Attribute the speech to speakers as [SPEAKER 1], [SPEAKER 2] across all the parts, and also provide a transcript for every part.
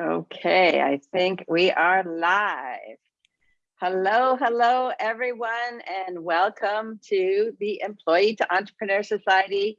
[SPEAKER 1] Okay, I think we are live. Hello, hello, everyone, and welcome to the Employee to Entrepreneur Society.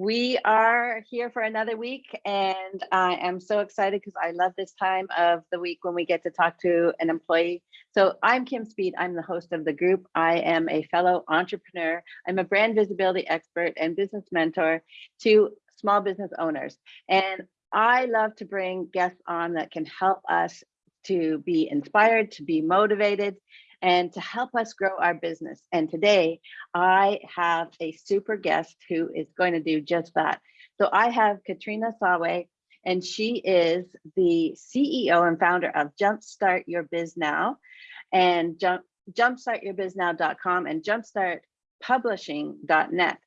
[SPEAKER 1] We are here for another week, and I am so excited because I love this time of the week when we get to talk to an employee. So I'm Kim Speed. I'm the host of the group. I am a fellow entrepreneur. I'm a brand visibility expert and business mentor to small business owners. And I love to bring guests on that can help us to be inspired, to be motivated, and to help us grow our business. And today I have a super guest who is going to do just that. So I have Katrina Sawa, and she is the CEO and founder of Jumpstart Your Biz Now and jump, jumpstartyourbiznow.com and jumpstartpublishing.net.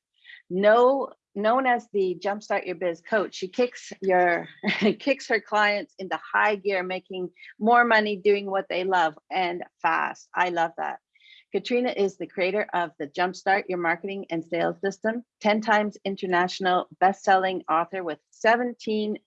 [SPEAKER 1] No known as the Jumpstart Your Biz coach, she kicks your kicks her clients into high gear, making more money doing what they love and fast. I love that. Katrina is the creator of the Jumpstart Your Marketing and Sales System, 10 times international best-selling author with 17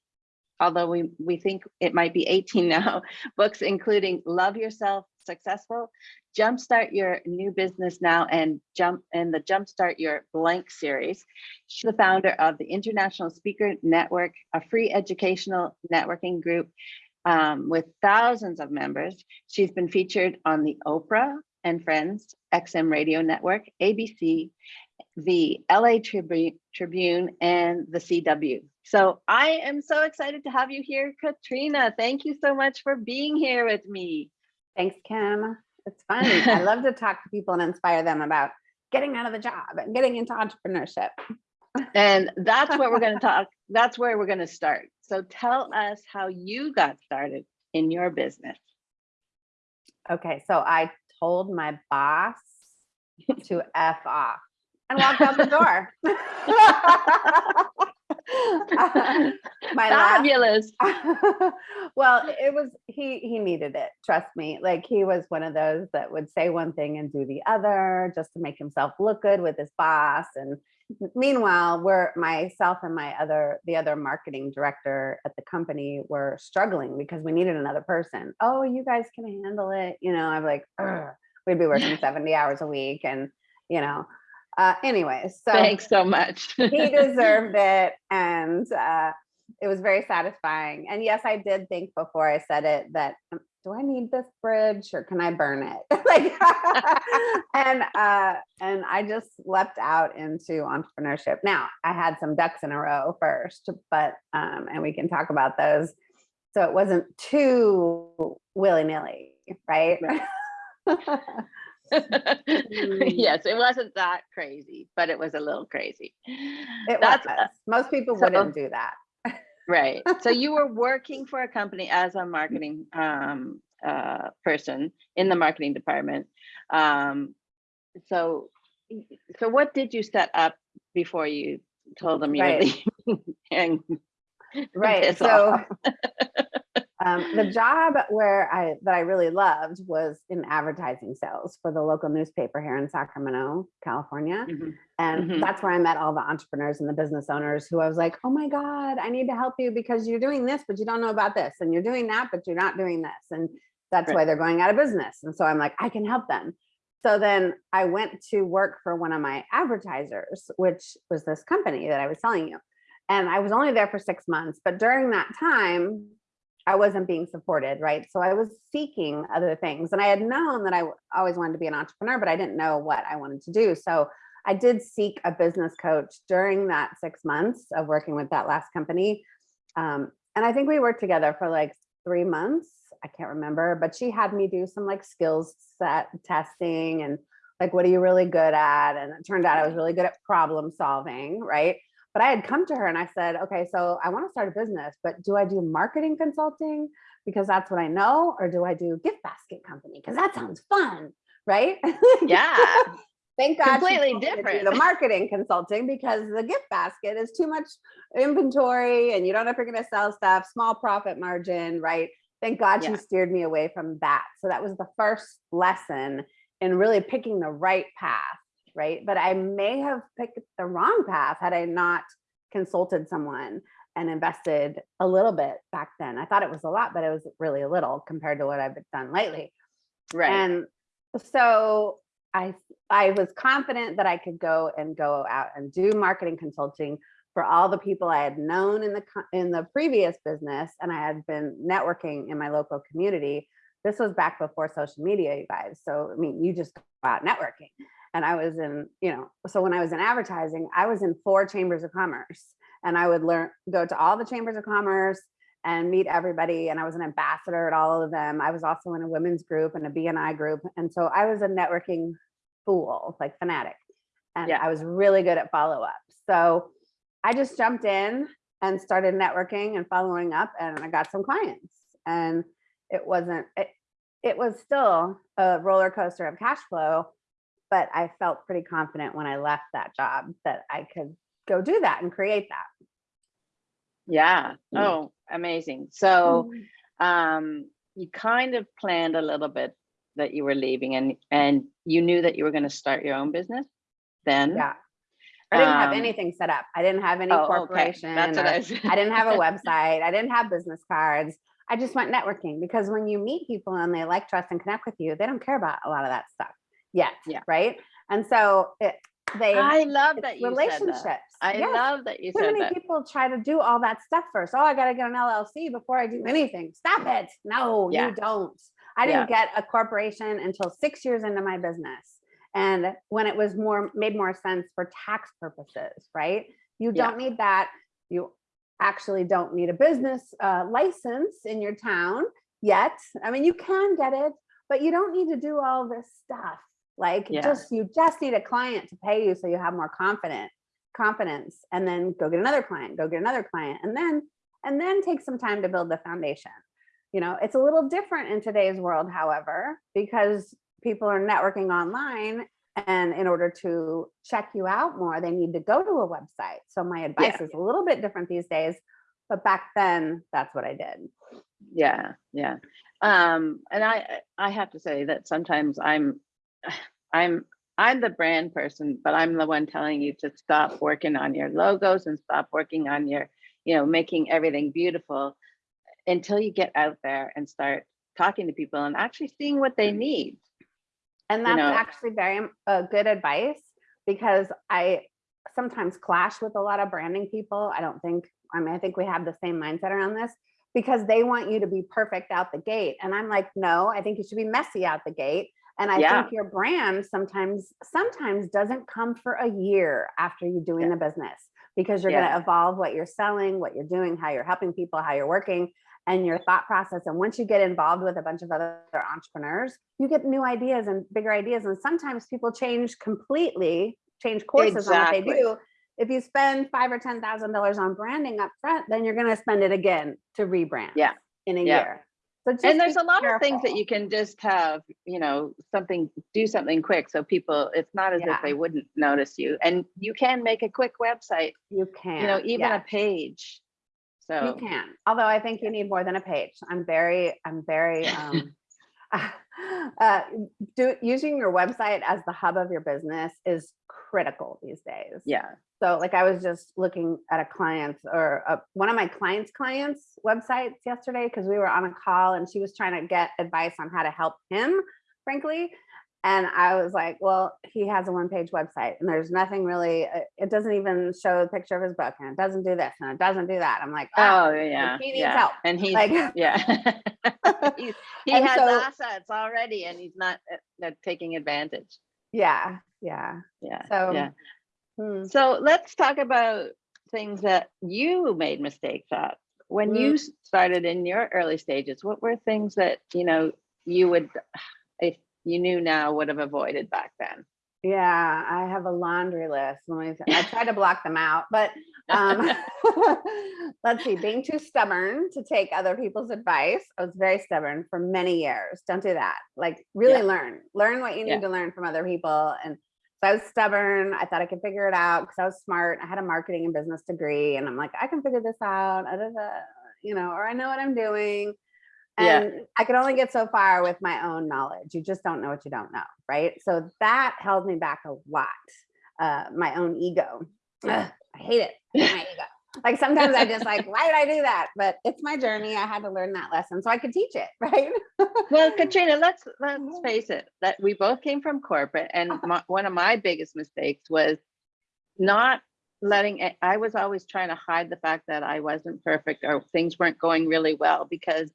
[SPEAKER 1] although we, we think it might be 18 now, books including Love Yourself Successful, Jumpstart Your New Business Now, and Jump in the Jumpstart Your Blank series. She's the founder of the International Speaker Network, a free educational networking group um, with thousands of members. She's been featured on the Oprah and Friends, XM Radio Network, ABC, the LA Tribune, Tribune and the CW. So I am so excited to have you here, Katrina. Thank you so much for being here with me.
[SPEAKER 2] Thanks, Kim. It's fun. I love to talk to people and inspire them about getting out of the job and getting into entrepreneurship.
[SPEAKER 1] And that's what we're going to talk. That's where we're going to start. So tell us how you got started in your business.
[SPEAKER 2] Okay, so I told my boss to F off and walked out the door.
[SPEAKER 1] my fabulous.
[SPEAKER 2] Well it was he he needed it trust me. Like he was one of those that would say one thing and do the other just to make himself look good with his boss. And meanwhile we're myself and my other the other marketing director at the company were struggling because we needed another person. Oh you guys can handle it you know i'm like we'd be working 70 hours a week and you know uh, anyways, so
[SPEAKER 1] thanks so much.
[SPEAKER 2] he deserved it. And uh, it was very satisfying. And yes, I did think before I said it that um, do I need this bridge or can I burn it? like, and uh, and I just leapt out into entrepreneurship. Now I had some ducks in a row first, but um, and we can talk about those. So it wasn't too willy nilly, right? right.
[SPEAKER 1] Mm. yes, it wasn't that crazy, but it was a little crazy.
[SPEAKER 2] It That's was. most people so, wouldn't do that.
[SPEAKER 1] right. So you were working for a company as a marketing um, uh, person in the marketing department. Um, so, so what did you set up before you told them you right. were leaving?
[SPEAKER 2] right. So um, the job where I that I really loved was in advertising sales for the local newspaper here in Sacramento, California. Mm -hmm. And mm -hmm. that's where I met all the entrepreneurs and the business owners who I was like, oh my God, I need to help you because you're doing this, but you don't know about this. And you're doing that, but you're not doing this. And that's right. why they're going out of business. And so I'm like, I can help them. So then I went to work for one of my advertisers, which was this company that I was telling you. And I was only there for six months, but during that time, I wasn't being supported, right? So I was seeking other things and I had known that I always wanted to be an entrepreneur, but I didn't know what I wanted to do. So I did seek a business coach during that six months of working with that last company. Um, and I think we worked together for like three months. I can't remember, but she had me do some like skills set testing and like, what are you really good at? And it turned out I was really good at problem solving, right? But I had come to her and I said, okay, so I want to start a business, but do I do marketing consulting because that's what I know? Or do I do gift basket company? Because that sounds fun, right?
[SPEAKER 1] Yeah.
[SPEAKER 2] Thank God
[SPEAKER 1] completely different.
[SPEAKER 2] The marketing consulting because the gift basket is too much inventory and you don't know if you're going to sell stuff, small profit margin, right? Thank God yeah. she steered me away from that. So that was the first lesson in really picking the right path right? But I may have picked the wrong path had I not consulted someone and invested a little bit back then. I thought it was a lot, but it was really a little compared to what I've done lately.
[SPEAKER 1] Right.
[SPEAKER 2] And so I I was confident that I could go and go out and do marketing consulting for all the people I had known in the in the previous business and I had been networking in my local community. This was back before social media, you guys. So I mean, you just go out networking. And I was in, you know, so when I was in advertising, I was in four chambers of commerce and I would learn go to all the chambers of commerce and meet everybody. And I was an ambassador at all of them. I was also in a women's group and a BNI group. And so I was a networking fool, like fanatic. And
[SPEAKER 1] Yeah.
[SPEAKER 2] I was really good at follow up. So I just jumped in and started networking and following up and I got some clients. And it wasn't, it, it was still a roller coaster of cash flow, but I felt pretty confident when I left that job that I could go do that and create that.
[SPEAKER 1] Yeah.
[SPEAKER 2] Mm.
[SPEAKER 1] Oh, amazing. So um you kind of planned a little bit that you were leaving and and you knew that you were going to start your own business then
[SPEAKER 2] Yeah. I didn't have
[SPEAKER 1] Um,
[SPEAKER 2] anything set up. I didn't have any
[SPEAKER 1] oh, okay.
[SPEAKER 2] corporation.
[SPEAKER 1] That's what I was
[SPEAKER 2] I didn't have a website. I didn't have business cards. I just went networking because when you meet people and they like, trust, and connect with you, they don't care about a lot of that stuff yet.
[SPEAKER 1] Yeah.
[SPEAKER 2] Right. And so it, they
[SPEAKER 1] I love that
[SPEAKER 2] relationships.
[SPEAKER 1] that. I
[SPEAKER 2] Yes.
[SPEAKER 1] love that you
[SPEAKER 2] Too
[SPEAKER 1] said
[SPEAKER 2] many
[SPEAKER 1] that.
[SPEAKER 2] people try to do all that stuff first. Oh, I got to get an LLC before I do anything. Stop it. No,
[SPEAKER 1] Yeah.
[SPEAKER 2] you don't. I didn't get a corporation until six years into my business. And when it was more made more sense for tax purposes, right? You don't need that. You actually don't need a business uh, license in your town yet. I mean, you can get it, but you don't need to do all this stuff. Like
[SPEAKER 1] Yeah.
[SPEAKER 2] just you just need a client to pay you so you have more confident confidence and then go get another client, go get another client and then and then take some time to build the foundation. You know, it's a little different in today's world, however, because people are networking online and in order to check you out more, they need to go to a website. So my advice is a little bit different these days, but back then that's what I did.
[SPEAKER 1] Yeah, yeah. Um, and I I have to say that sometimes I'm I'm I'm the brand person, but I'm the one telling you to stop working on your logos and stop working on your, you know, making everything beautiful until you get out there and start talking to people and actually seeing what they need.
[SPEAKER 2] And
[SPEAKER 1] You
[SPEAKER 2] that's
[SPEAKER 1] know-
[SPEAKER 2] actually very uh, good advice because I sometimes clash with a lot of branding people. I don't think, I mean, I think we have the same mindset around this because they want you to be perfect out the gate. And I'm like, no, I think you should be messy out the gate. And I
[SPEAKER 1] Yeah.
[SPEAKER 2] think your brand sometimes, sometimes doesn't come for a year after you're doing
[SPEAKER 1] Yeah.
[SPEAKER 2] the business because you're
[SPEAKER 1] Yeah.
[SPEAKER 2] going to evolve what you're selling, what you're doing, how you're helping people, how you're working and your thought process. And once you get involved with a bunch of other entrepreneurs, you get new ideas and bigger ideas. And sometimes people change completely, change courses on what they do. If you spend five or ten thousand dollars on branding up front, then you're going to spend it again to rebrand.
[SPEAKER 1] Yeah.
[SPEAKER 2] in a
[SPEAKER 1] Yeah.
[SPEAKER 2] year.
[SPEAKER 1] And there's a lot of things that you can just have, you know, something, do something quick. So people, it's not as
[SPEAKER 2] Yeah.
[SPEAKER 1] if they wouldn't notice you. And you can make a quick website,
[SPEAKER 2] you can,
[SPEAKER 1] you know, even
[SPEAKER 2] yeah.
[SPEAKER 1] a page. So.
[SPEAKER 2] You can, although I think you need more than a page. I'm very, I'm very, um, uh, do, using your website as the hub of your business is critical these days.
[SPEAKER 1] Yeah,
[SPEAKER 2] So like I was just looking at a client or a, one of my clients' clients websites yesterday because we were on a call and she was trying to get advice on how to help him, frankly. And I was like, well, he has a one page website and there's nothing really, uh, it doesn't even show the picture of his book and it doesn't do this and it doesn't do that. I'm like, ah,
[SPEAKER 1] oh, yeah,
[SPEAKER 2] he needs
[SPEAKER 1] yeah.
[SPEAKER 2] help.
[SPEAKER 1] And he's,
[SPEAKER 2] like,
[SPEAKER 1] yeah. He's- He
[SPEAKER 2] And
[SPEAKER 1] has
[SPEAKER 2] so-
[SPEAKER 1] assets already and he's not uh, taking advantage.
[SPEAKER 2] yeah, yeah.
[SPEAKER 1] Yeah,
[SPEAKER 2] So,
[SPEAKER 1] yeah.
[SPEAKER 2] Hmm.
[SPEAKER 1] So let's talk about things that you made mistakes at. When
[SPEAKER 2] Mm.
[SPEAKER 1] you started in your early stages, what were things that, you know, you would, if you knew now, would have avoided back then?
[SPEAKER 2] Yeah, I have a laundry list. I try to block them out, but um, let's see, being too stubborn to take other people's advice. I was very stubborn for many years. Don't do that. Like really
[SPEAKER 1] Yeah.
[SPEAKER 2] learn, learn what you need
[SPEAKER 1] Yeah.
[SPEAKER 2] to learn from other people. And so I was stubborn. I thought I could figure it out because I was smart. I had a marketing and business degree and I'm like, I can figure this out, you know, or I know what I'm doing.
[SPEAKER 1] Yeah.
[SPEAKER 2] And I could only get so far with my own knowledge. You just don't know what you don't know, right? So that held me back a lot. Uh, my own ego. Ugh, I hate it. I hate my ego. Like sometimes I just like, why did I do that? But it's my journey. I had to learn that lesson so I could teach it, right?
[SPEAKER 1] Well, Katrina, let's let's face it, that we both came from corporate and my, one of my biggest mistakes was not letting it, I was always trying to hide the fact that I wasn't perfect or things weren't going really well because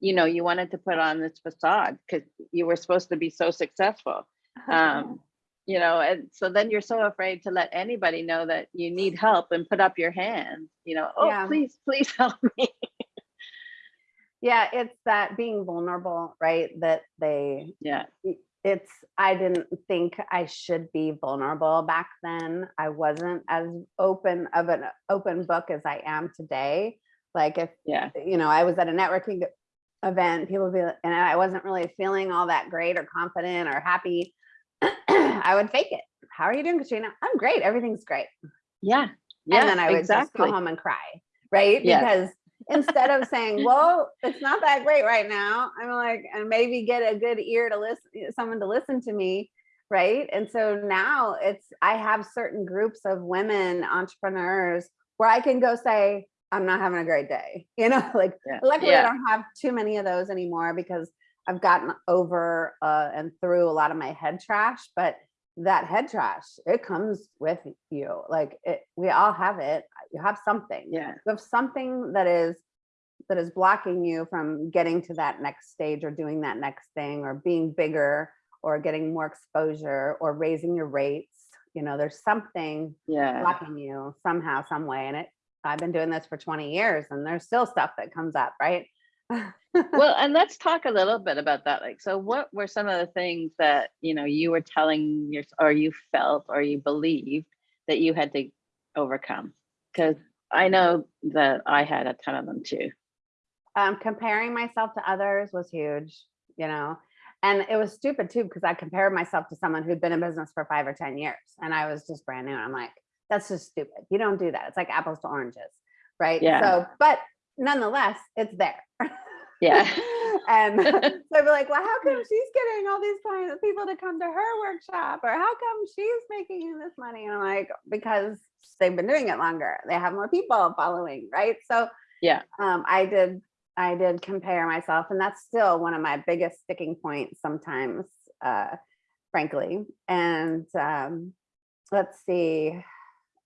[SPEAKER 1] you know, you wanted to put on this facade because you were supposed to be so successful. Um, you know, and so then you're so afraid to let anybody know that you need help and put up your hand, you know, oh,
[SPEAKER 2] Yeah.
[SPEAKER 1] please, please help me.
[SPEAKER 2] yeah, it's that being vulnerable, right? That they
[SPEAKER 1] Yeah,
[SPEAKER 2] it's i didn't think i should be vulnerable back then i wasn't as open of an open book as i am today like if
[SPEAKER 1] yeah,
[SPEAKER 2] you know i was at a networking event people be and i wasn't really feeling all that great or confident or happy i would fake it. How are you doing katrina? I'm great. Everything's great.
[SPEAKER 1] Yeah, yeah,
[SPEAKER 2] and then i would just
[SPEAKER 1] exactly.
[SPEAKER 2] go home and cry right?
[SPEAKER 1] Yes.
[SPEAKER 2] because instead of saying well it's not that great right now i'm like and maybe get a good ear to listen someone to listen to me right? And so now it's i have certain groups of women entrepreneurs where i can go say i'm not having a great day you know? Like
[SPEAKER 1] Yeah,
[SPEAKER 2] luckily
[SPEAKER 1] yeah.
[SPEAKER 2] i don't have too many of those anymore because i've gotten over uh, and through a lot of my head trash but that head trash it comes with you like it we all have it you have something.
[SPEAKER 1] Yeah,
[SPEAKER 2] you have something that is that is blocking you from getting to that next stage or doing that next thing or being bigger or getting more exposure or raising your rates you know there's something
[SPEAKER 1] yeah.
[SPEAKER 2] blocking you somehow some way and it i've been doing this for 20 years and there's still stuff that comes up right
[SPEAKER 1] well and let's talk a little bit about that like so what were some of the things that you know you were telling your or you felt or you believed that you had to overcome because i know that i had a ton of them too
[SPEAKER 2] um, comparing myself to others was huge, you know, and it was stupid too because I compared myself to someone who'd been in business for five or 10 years and I was just brand new. And I'm like, that's just stupid. You don't do that. It's like apples to oranges. Right.
[SPEAKER 1] Yeah.
[SPEAKER 2] So, but nonetheless, it's there.
[SPEAKER 1] yeah
[SPEAKER 2] and so I'd be like, well, how come she's getting all these clients, people to come to her workshop? Or how come she's making this money? And I'm like, because they've been doing it longer. They have more people following. Right. So
[SPEAKER 1] yeah
[SPEAKER 2] um, I did I did compare myself, and that's still one of my biggest sticking points sometimes, uh, frankly. And um, let's see.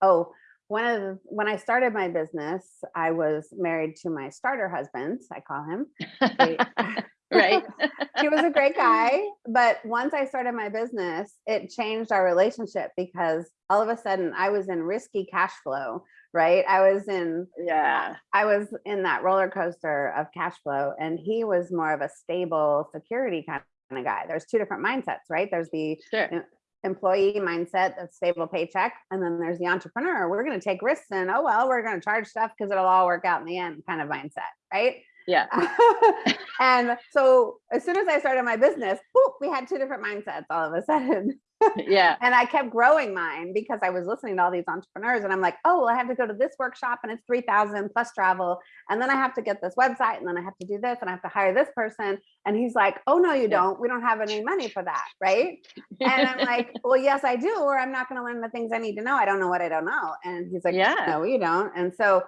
[SPEAKER 2] Oh, one of the, when I started my business, I was married to my starter husband. I call him.
[SPEAKER 1] right
[SPEAKER 2] he was a great guy, but once I started my business, it changed our relationship because all of a sudden I was in risky cash flow, right? I was in
[SPEAKER 1] yeah
[SPEAKER 2] I was in that roller coaster of cash flow, and he was more of a stable security kind of guy. There's two different mindsets, right? There's the
[SPEAKER 1] sure uh,
[SPEAKER 2] employee mindset, that's stable paycheck, and then there's the entrepreneur. We're going to take risks, and oh well, we're going to charge stuff because it'll all work out in the end, kind of mindset, right?
[SPEAKER 1] yeah
[SPEAKER 2] and so as soon as I started my business, whoop, we had two different mindsets all of a sudden.
[SPEAKER 1] Yeah
[SPEAKER 2] And I kept growing mine because I was listening to all these entrepreneurs and I'm like, oh, well, I have to go to this workshop and it's 3000 plus travel. And then I have to get this website and then I have to do this and I have to hire this person. And he's like, oh, no, you don't. We don't have any money for that. Right. And I'm like, well, yes, I do. Or I'm not going to learn the things I need to know. I don't know what I don't know. And he's like,
[SPEAKER 1] Yeah.
[SPEAKER 2] no, you don't. And so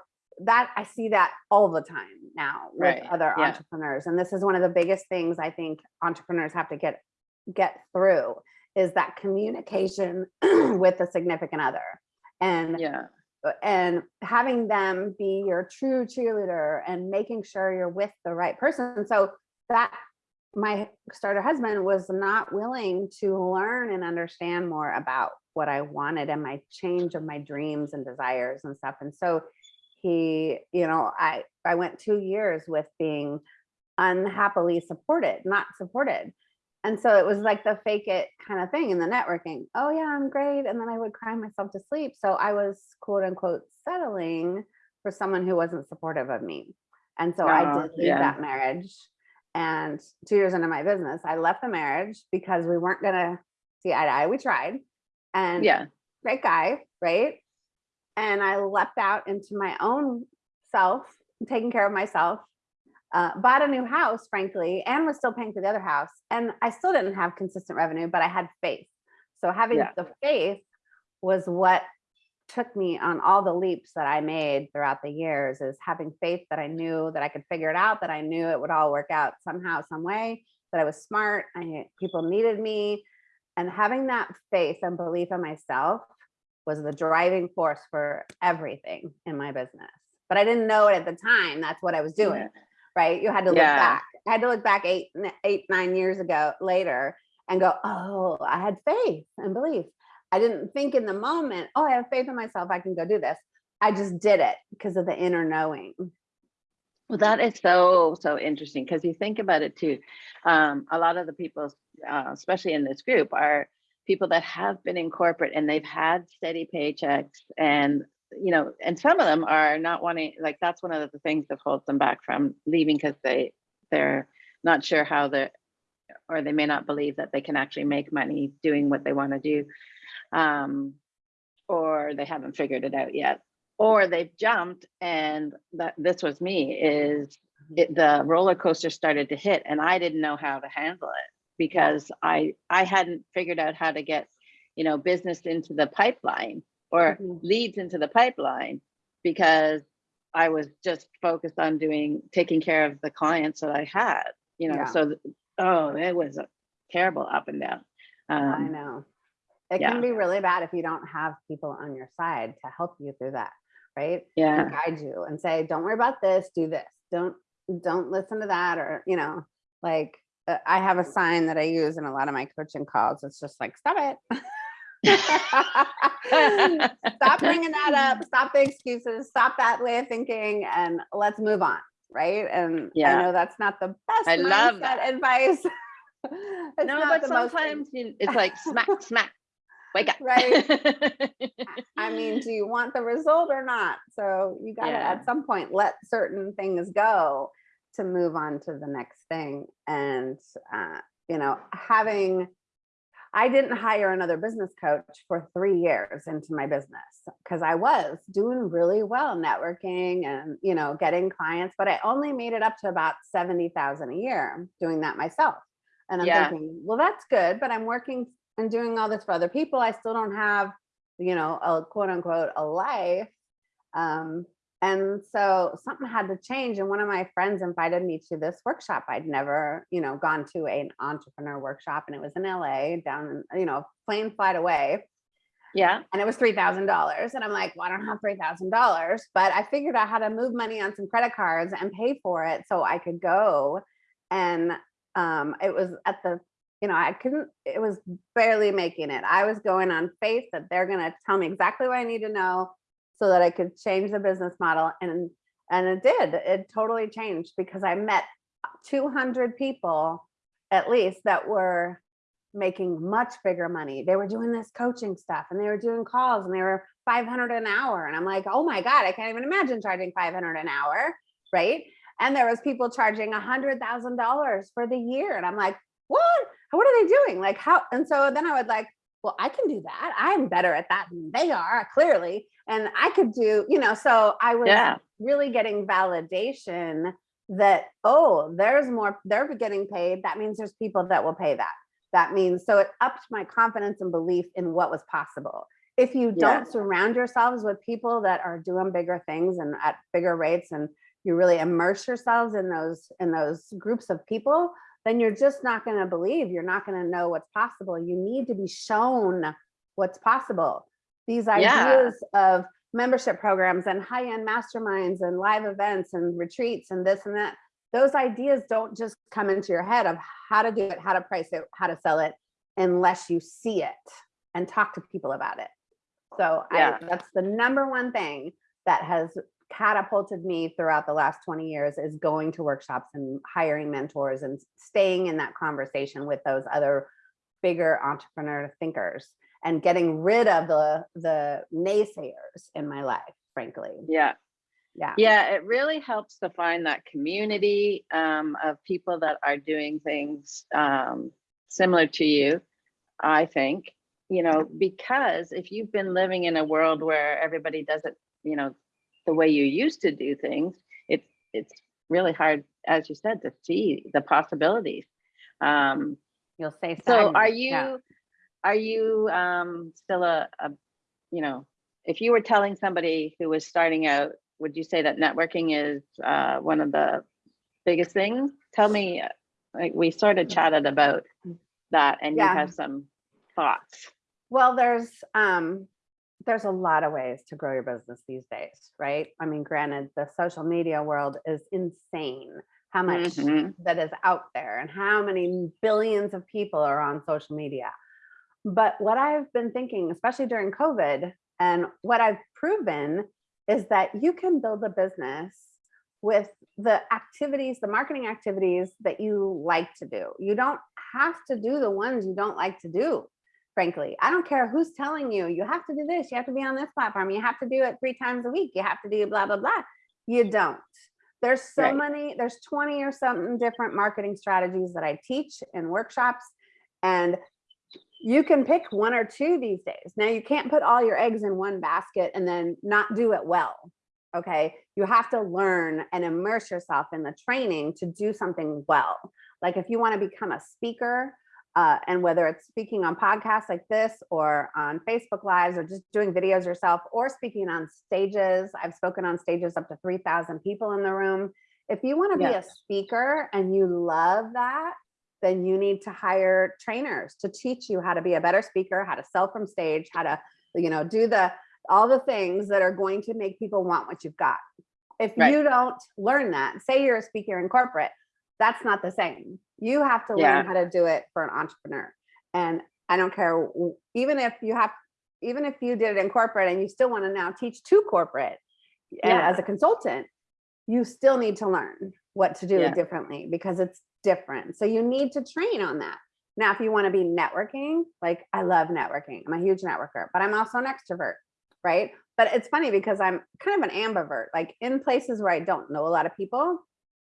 [SPEAKER 2] that I see that all the time now with
[SPEAKER 1] Right,
[SPEAKER 2] other
[SPEAKER 1] yeah.
[SPEAKER 2] entrepreneurs. And this is one of the biggest things I think entrepreneurs have to get get through is that communication with a significant other. And
[SPEAKER 1] yeah.
[SPEAKER 2] Uh, and having them be your true cheerleader and making sure you're with the right person. So that my starter husband was not willing to learn and understand more about what i wanted and my change of my dreams and desires and stuff. And so he you know i i went two years with being unhappily supported not supported and so it was like the fake it kind of thing in the networking. Oh yeah, I'm great. And then I would cry myself to sleep. So I was quote unquote settling for someone who wasn't supportive of me. And so I
[SPEAKER 1] Oh,
[SPEAKER 2] did leave
[SPEAKER 1] yeah.
[SPEAKER 2] that marriage. And two years into my business, I left the marriage because we weren't gonna see eye to eye. We tried. And
[SPEAKER 1] yeah
[SPEAKER 2] great guy, right? And I leapt out into my own self, taking care of myself. Uh, bought a new house, frankly, and was still paying for the other house. And I still didn't have consistent revenue, but I had faith. So having
[SPEAKER 1] Yeah.
[SPEAKER 2] the faith was what took me on all the leaps that I made throughout the years is having faith that I knew that I could figure it out, that I knew it would all work out somehow, some way, that I was smart, I people needed me. And having that faith and belief in myself was the driving force for everything in my business. But I didn't know it at the time. That's what I was doing, right? You had to look
[SPEAKER 1] Yeah.
[SPEAKER 2] back. I had to look back eight, eight, nine years ago later and go, oh, I had faith and belief. I didn't think in the moment, oh, I have faith in myself. I can go do this. I just did it because of the inner knowing.
[SPEAKER 1] Well, that is so, so interesting because you think about it too. Um, a lot of the people, uh, especially in this group, are people that have been in corporate and they've had steady paychecks and, you know, and some of them are not wanting, like, that's one of the things that holds them back from leaving because they, they're not sure how they're, or they may not believe that they can actually make money doing what they want to do. Um, or they haven't figured it out yet or they've jumped and that this was me is it, the roller coaster started to hit and I didn't know how to handle it because I I hadn't figured out how to get you know business into the pipeline or
[SPEAKER 2] Mhm.
[SPEAKER 1] leads into the pipeline because I was just focused on doing taking care of the clients that I had you know
[SPEAKER 2] Yeah.
[SPEAKER 1] so oh it was a terrible up and down
[SPEAKER 2] I
[SPEAKER 1] um,
[SPEAKER 2] know. It
[SPEAKER 1] yeah.
[SPEAKER 2] can be really bad if you don't have people on your side to help you through that, right?
[SPEAKER 1] yeah
[SPEAKER 2] and guide you and say, don't worry about this, do this. Don't, don't listen to that. Or, you know, like uh, I have a sign that I use in a lot of my coaching calls. It's just like, stop it. stop bringing that up. Stop the excuses. Stop that way of thinking and let's move on. Right. And
[SPEAKER 1] Yeah.
[SPEAKER 2] I know that's not the best
[SPEAKER 1] I love that.
[SPEAKER 2] advice. It's
[SPEAKER 1] no, but
[SPEAKER 2] most-
[SPEAKER 1] sometimes you- it's like smack, smack, wake up.
[SPEAKER 2] Right. I mean, do you want the result or not? So you gotta
[SPEAKER 1] Yeah.
[SPEAKER 2] at some point let certain things go to move on to the next thing. And uh, you know, having I didn't hire another business coach for three years into my business because I was doing really well networking and you know getting clients, but I only made it up to about 70,000 a year doing that myself. And I'm
[SPEAKER 1] Yeah.
[SPEAKER 2] thinking, well, that's good, but I'm working and doing all this for other people. I still don't have, you know, a quote unquote a life. Um, and so something had to change. And one of my friends invited me to this workshop. I'd never, you know, gone to an entrepreneur workshop and it was in LA down, in, you know, plane flight away
[SPEAKER 1] yeah,
[SPEAKER 2] and it was $3,000. And I'm like, well, I don't have $3,000, but I figured out how to move money on some credit cards and pay for it so I could go. And um, it was at the, you know, I couldn't, it was barely making it. I was going on faith that they're going to tell me exactly what I need to know so that I could change the business model. And, and it did, it totally changed because I met 200 people at least that were making much bigger money. They were doing this coaching stuff and they were doing calls and they were 500 an hour. And I'm like, oh my God, I can't even imagine charging 500 an hour. Right. And there was people charging a hundred thousand dollars for the year. And I'm like, what? What are they doing? Like how? And so then I would like, well, I can do that. I'm better at that than they are clearly. And I could do, you know, so I was
[SPEAKER 1] yeah,
[SPEAKER 2] really getting validation that, oh, there's more, they're getting paid. That means there's people that will pay that. That means, so it upped my confidence and belief in what was possible. If you don't surround yourselves with people that are doing bigger things and at bigger rates and you really immerse yourselves in those in those groups of people, then you're just not going to believe. You're not going to know what's possible. You need to be shown what's possible. These
[SPEAKER 1] Yeah.
[SPEAKER 2] ideas of membership programs and high-end masterminds and live events and retreats and this and that those ideas don't just come into your head of how to do it how to price it how to sell it unless you see it and talk to people about it so
[SPEAKER 1] Yeah.
[SPEAKER 2] I, that's the number one thing that has catapulted me throughout the last 20 years is going to workshops and hiring mentors and staying in that conversation with those other bigger entrepreneur thinkers and getting rid of the the naysayers in my life frankly
[SPEAKER 1] yeah.
[SPEAKER 2] yeah
[SPEAKER 1] Yeah, it really helps to find that community um, of people that are doing things um, similar to you, I think, you know, because if you've been living in a world where everybody does it, you know, the way you used to do things, it's it's really hard as you said, to see the possibilities. Um,
[SPEAKER 2] You'll say.
[SPEAKER 1] so are
[SPEAKER 2] yeah.
[SPEAKER 1] you, are you, um, still a, a, you know, if you were telling somebody who was starting out, would you say that networking is, uh, one of the biggest things? Tell me, like, we sort of chatted about that and you have some thoughts.
[SPEAKER 2] Well, there's, um, there's a lot of ways to grow your business these days, right? I mean, granted, the social media world is insane. How much
[SPEAKER 1] Mhm.
[SPEAKER 2] that is out there and how many billions of people are on social media. But what I've been thinking, especially during COVID, and what I've proven is that you can build a business with the activities, the marketing activities that you like to do. You don't have to do the ones you don't like to do, frankly. I don't care who's telling you, you have to do this, you have to be on this platform, you have to do it three times a week, you have to do blah, blah, blah. You don't. There's so
[SPEAKER 1] Right.
[SPEAKER 2] many, there's 20 or something different marketing strategies that I teach in workshops. And you can pick one or two these days. Now you can't put all your eggs in one basket and then not do it well. Okay. You have to learn and immerse yourself in the training to do something well. Like if you want to become a speaker, uh, and whether it's speaking on podcasts like this or on Facebook Lives or just doing videos yourself or speaking on stages, I've spoken on stages up to 3,000 people in the room. If you want to be a speaker and you love that, then you need to hire trainers to teach you how to be a better speaker, how to sell from stage, how to, you know, do the all the things that are going to make people want what you've got. If
[SPEAKER 1] Right.
[SPEAKER 2] you don't learn that, say you're a speaker in corporate, that's not the same. You have to
[SPEAKER 1] Yeah.
[SPEAKER 2] learn how to do it for an entrepreneur. And I don't care, even if you have, even if you did it in corporate and you still want to now teach to corporate and
[SPEAKER 1] Yeah.
[SPEAKER 2] as a consultant, you still need to learn what to do
[SPEAKER 1] Yeah.
[SPEAKER 2] differently because it's different. So you need to train on that. Now, if you want to be networking, like I love networking, I'm a huge networker, but I'm also an extrovert, right? But it's funny because I'm kind of an ambivert, like in places where I don't know a lot of people,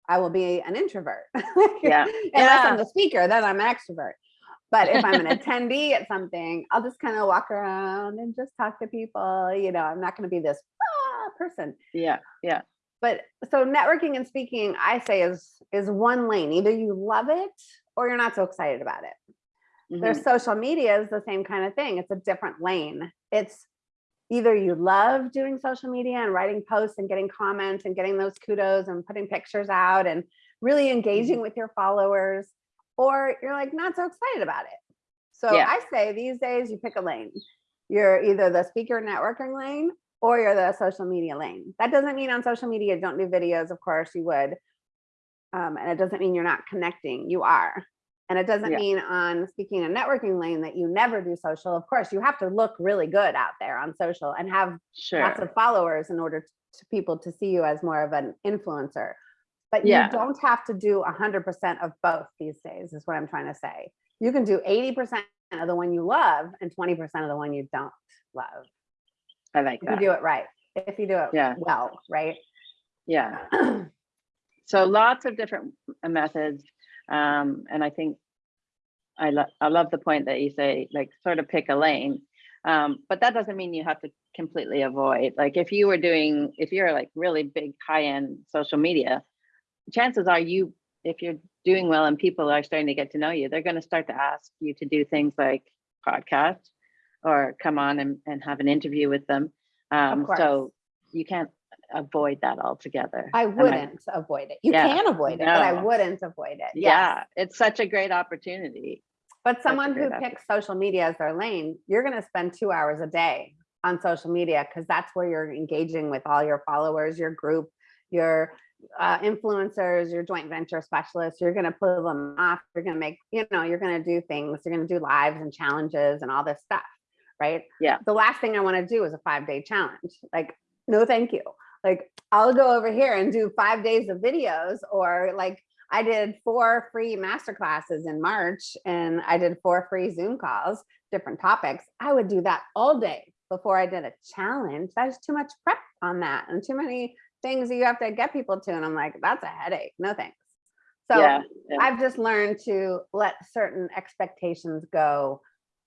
[SPEAKER 2] I will be an introvert.
[SPEAKER 1] Yeah.
[SPEAKER 2] Unless I'm the speaker, then I'm an extrovert. But if I'm an attendee at something, I'll just kind of walk around and just talk to people. You know, I'm not going to be this ah, person
[SPEAKER 1] Yeah, yeah,
[SPEAKER 2] but so networking and speaking i say is is one lane either you love it or you're not so excited about it there's
[SPEAKER 1] mhm,
[SPEAKER 2] social media is the same kind of thing it's a different lane it's either you love doing social media and writing posts and getting comments and getting those kudos and putting pictures out and really engaging with your followers or you're like not so excited about it so
[SPEAKER 1] Yeah.
[SPEAKER 2] i say these days you pick a lane you're either the speaker networking lane or you're the social media lane. That doesn't mean on social media don't do videos, of course you would. Um, and it doesn't mean you're not connecting, you are. And it doesn't
[SPEAKER 1] Yeah.
[SPEAKER 2] mean on speaking a networking lane that you never do social. Of course, you have to look really good out there on social and have lots of followers in order to people to see you as more of an influencer. But
[SPEAKER 1] Yeah.
[SPEAKER 2] you don't have to do hundred percent of both these days, is what I'm trying to say. You can do eighty percent of the one you love and twenty percent of the one you don't love
[SPEAKER 1] I like
[SPEAKER 2] if you do it right, if you do it
[SPEAKER 1] Yeah.
[SPEAKER 2] well, right?
[SPEAKER 1] yeah. So lots of different methods. Um, and I think I love, I love the point that you say, like, sort of pick a lane. Um, but that doesn't mean you have to completely avoid, like, if you were doing, if you're like really big high-end social media, chances are you, if you're doing well and people are starting to get to know you, they're gonna start to ask you to do things like podcast or come on and, and have an interview with them. Um, so you can't avoid that altogether.
[SPEAKER 2] I wouldn't avoid it. You
[SPEAKER 1] Yeah,
[SPEAKER 2] can avoid it, but I wouldn't avoid it. Yes.
[SPEAKER 1] Yeah, it's such a great opportunity.
[SPEAKER 2] But someone who picks social media as their lane, you're going to spend two hours a day on social media because that's where you're engaging with all your followers, your group, your uh, influencers, your joint venture specialists. You're going to pull them off. You're going to make, you know, you're going to do things. You're going to do lives and challenges and all this stuff. Right.
[SPEAKER 1] Yeah.
[SPEAKER 2] The last thing I want to do is a five day challenge. Like, no, thank you. Like, I'll go over here and do five days of videos or like, I did four free master classes in March and I did four free Zoom calls, different topics. I would do that all day before I did a challenge. That's too much prep on that and too many things that you have to get people to. And I'm like, that's a headache. No thanks. So
[SPEAKER 1] Yeah, yeah.
[SPEAKER 2] I've just learned to let certain expectations go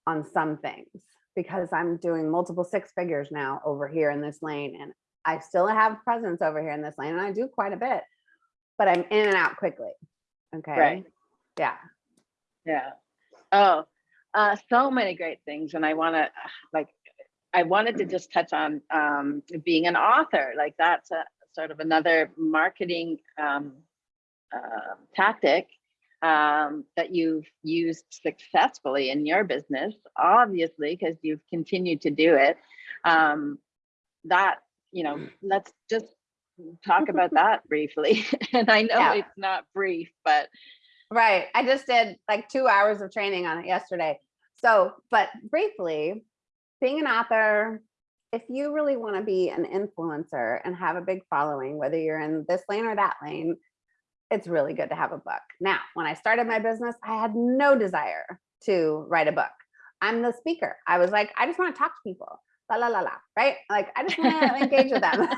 [SPEAKER 2] on some things because I'm doing multiple six figures now over here in this lane and I still have presence over here in this lane and I do quite a bit. but I'm in and out quickly. Okay.
[SPEAKER 1] Right.
[SPEAKER 2] Yeah.
[SPEAKER 1] Yeah. Oh, uh, so many great things. And I want to like, I wanted to just touch on um, being an author. Like that's a sort of another marketing um, uh, tactic um, that you've used successfully in your business, obviously, because you've continued to do it. Um, that, you know, mm. let's just talk about that briefly. and I know
[SPEAKER 2] Yeah.
[SPEAKER 1] it's not brief, but
[SPEAKER 2] Right. I just did like two hours of training on it yesterday. So, but briefly, being an author, if you really want to be an influencer and have a big following, whether you're in this lane or that lane, it's really good to have a book. Now, when I started my business, I had no desire to write a book. I'm the speaker. I was like, I just want to talk to people. La la la la, right? Like I just want to engage with them.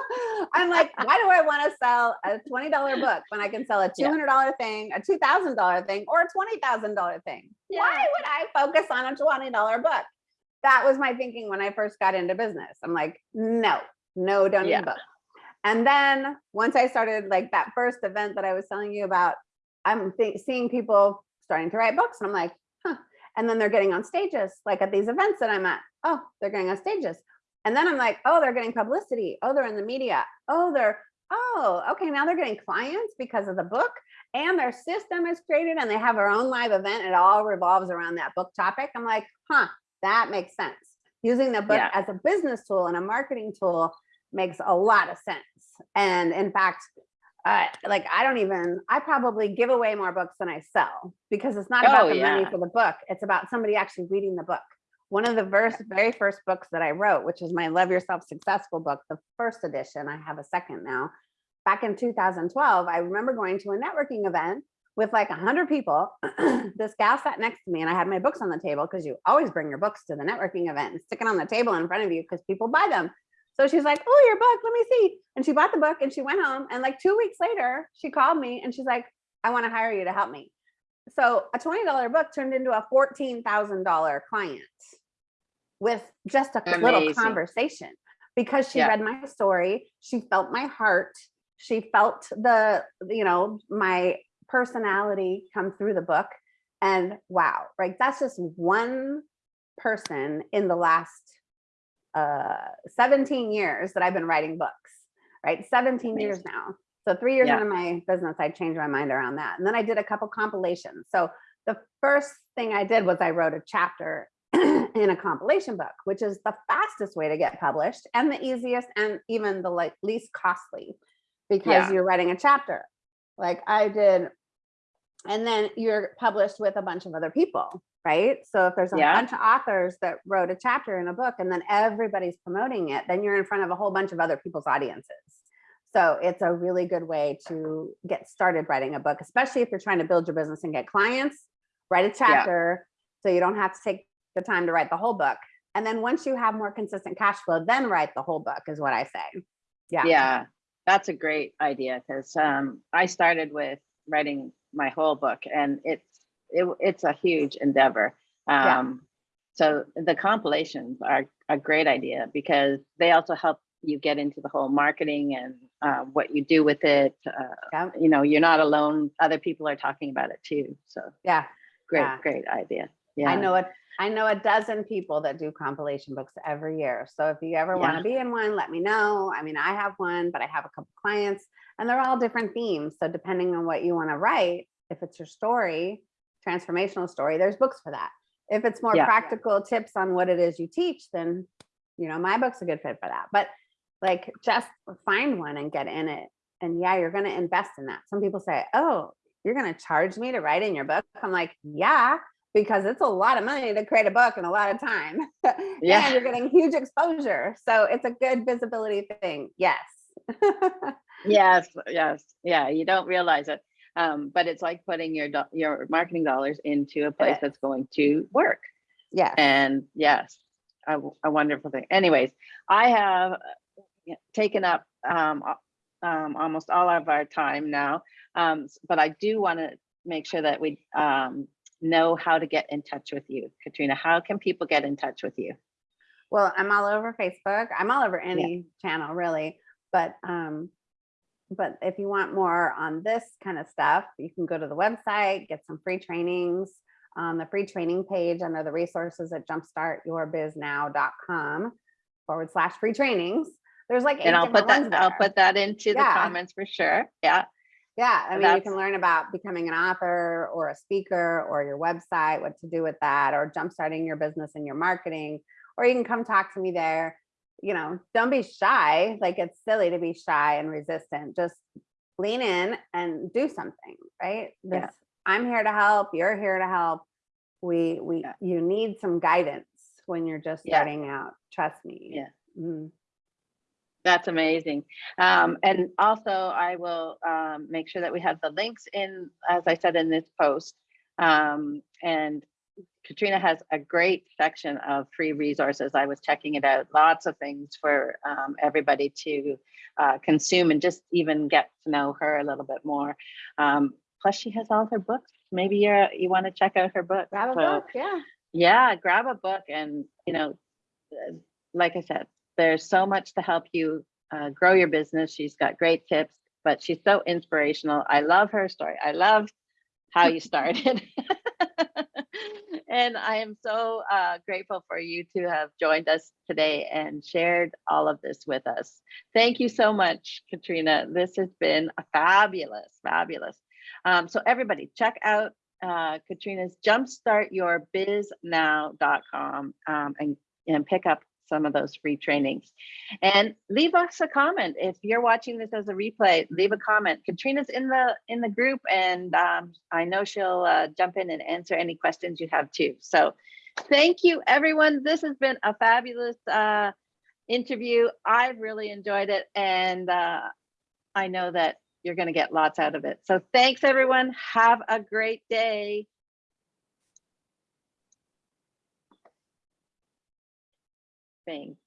[SPEAKER 2] I'm like, why do I want to sell a $20 book when I can sell a $200 thing, a $2,000 thing, or a $20,000 thing? Why would I focus on a $20 book? That was my thinking when I first got into business. I'm like, no, no, don't need
[SPEAKER 1] Yeah.
[SPEAKER 2] book. And then once I started like that first event that I was telling you about, I'm seeing people starting to write books and I'm like, huh. And then they're getting on stages, like at these events that I'm at. Oh, they're getting on stages. And then I'm like, oh, they're getting publicity. Oh, they're in the media. Oh, they're, oh, okay, now they're getting clients because of the book and their system is created and they have their own live event. It all revolves around that book topic. I'm like, huh, that makes sense. Using the book
[SPEAKER 1] Yeah.
[SPEAKER 2] as a business tool and a marketing tool makes a lot of sense. And in fact, uh, like I don't even, I probably give away more books than I sell because it's not about
[SPEAKER 1] Oh,
[SPEAKER 2] the money for the book. It's about somebody actually reading the book. One of the verse, very first books that I wrote, which is my Love Yourself Successful book, the first edition, I have a second now. Back in 2012, I remember going to a networking event with like 100 people. this gal sat next to me and I had my books on the table because you always bring your books to the networking event and stick it on the table in front of you because people buy them. So she's like, oh, your book, let me see. And she bought the book and she went home. And like two weeks later, she called me and she's like, I want to hire you to help me. So a $20 book turned into a $14,000 client with just a little conversation because she
[SPEAKER 1] Yeah.
[SPEAKER 2] read my story. She felt my heart. She felt the, you know, my personality come through the book. And wow, right? That's just one person in the last uh 17 years that I've been writing books, right? 17 years now. So three years
[SPEAKER 1] Yeah.
[SPEAKER 2] into my business, I changed my mind around that. And then I did a couple compilations. So the first thing I did was I wrote a chapter in a compilation book, which is the fastest way to get published and the easiest and even the like least costly because
[SPEAKER 1] Yeah.
[SPEAKER 2] you're writing a chapter. Like I did and then you're published with a bunch of other people right so if there's a
[SPEAKER 1] Yeah.
[SPEAKER 2] bunch of authors that wrote a chapter in a book and then everybody's promoting it then you're in front of a whole bunch of other people's audiences so it's a really good way to get started writing a book especially if you're trying to build your business and get clients write a chapter so you don't have to take the time to write the whole book and then once you have more consistent cash flow then write the whole book is what i say yeah
[SPEAKER 1] yeah that's a great idea because um, i started with writing my whole book and it's it, it's a huge endeavor
[SPEAKER 2] Yeah.
[SPEAKER 1] um, so the compilations are a great idea because they also help you get into the whole marketing and uh, what you do with it uh,
[SPEAKER 2] yeah
[SPEAKER 1] you know you're not alone other people are talking about it too so
[SPEAKER 2] yeah
[SPEAKER 1] great
[SPEAKER 2] Yeah.
[SPEAKER 1] great idea yeah
[SPEAKER 2] I know it. I know a dozen people that do compilation books every year. So if you ever want to be in one, let me know. I mean, I have one, but I have a couple clients and they're all different themes. So depending on what you want to write, if it's your story, transformational story, there's books for that. If it's more
[SPEAKER 1] Yeah.
[SPEAKER 2] practical tips on what it is you teach, then you know, my book's a good fit for that. But like just find one and get in it. And yeah, you're going to invest in that. Some people say, "Oh, you're going to charge me to write in your book?" I'm like, "Yeah, because it's a lot of money to create a book and a lot of time.
[SPEAKER 1] Yeah.
[SPEAKER 2] and you're getting huge exposure. So it's a good visibility thing. Yes.
[SPEAKER 1] yes yes yeah you don't realize it um, but it's like putting your your marketing dollars into a place that's going to work
[SPEAKER 2] Yeah.
[SPEAKER 1] and yes a, a wonderful thing anyways i have uh, taken up um, um, almost all of our time now um, but i do want to make sure that we um, know how to get in touch with you katrina how can people get in touch with you
[SPEAKER 2] Well, I'm all over Facebook. I'm all over any channel really, but um but if you want more on this kind of stuff, you can go to the website, get some free trainings on the free training page under the resources at jumpstartyourbiznow.com forward slash free trainings. There's like eight
[SPEAKER 1] And I'll put that, I'll put that into the comments for sure. Yeah.
[SPEAKER 2] Yeah, I mean, you can learn about becoming an author or a speaker or your website, what to do with that, or jumpstarting your business and your marketing, or you can come talk to me there. You know, don't be shy. Like it's silly to be shy and resistant. Just lean in and do something, right?
[SPEAKER 1] Yeah.
[SPEAKER 2] I'm here to help. You're here to help. We, we,
[SPEAKER 1] Yeah.
[SPEAKER 2] you need some guidance when you're just
[SPEAKER 1] Yeah.
[SPEAKER 2] starting out. Trust me.
[SPEAKER 1] Yeah.
[SPEAKER 2] Mhm.
[SPEAKER 1] That's amazing. Um, and also I will, um, make sure that we have the links in, as I said in this post. Um, and Katrina has a great section of free resources. I was checking it out. Lots of things for, um, everybody to, uh, consume and just even get to know her a little bit more. Um, plus she has all her books. Maybe you're, you want to check out her book.
[SPEAKER 2] Grab a
[SPEAKER 1] So-
[SPEAKER 2] book. Yeah.
[SPEAKER 1] yeah, grab a book and, you know, uh, like I said, there's so much to help you uh, grow your business. She's got great tips, but she's so inspirational. I love her story. I love how you started. and I am so uh, grateful for you to have joined us today and shared all of this with us. Thank you so much, Katrina. This has been fabulous, fabulous. Um, so everybody check out uh, Katrina's jumpstartyourbiznow.com um, and, and pick up some of those free trainings. And leave us a comment. If you're watching this as a replay, leave a comment. Katrina's in the in the group and um, I know she'll uh, jump in and answer any questions you have too. So thank you everyone. This has been a fabulous uh, interview. I've really enjoyed it and uh, I know that you're going to get lots out of it. So thanks everyone. Have a great day. Thing.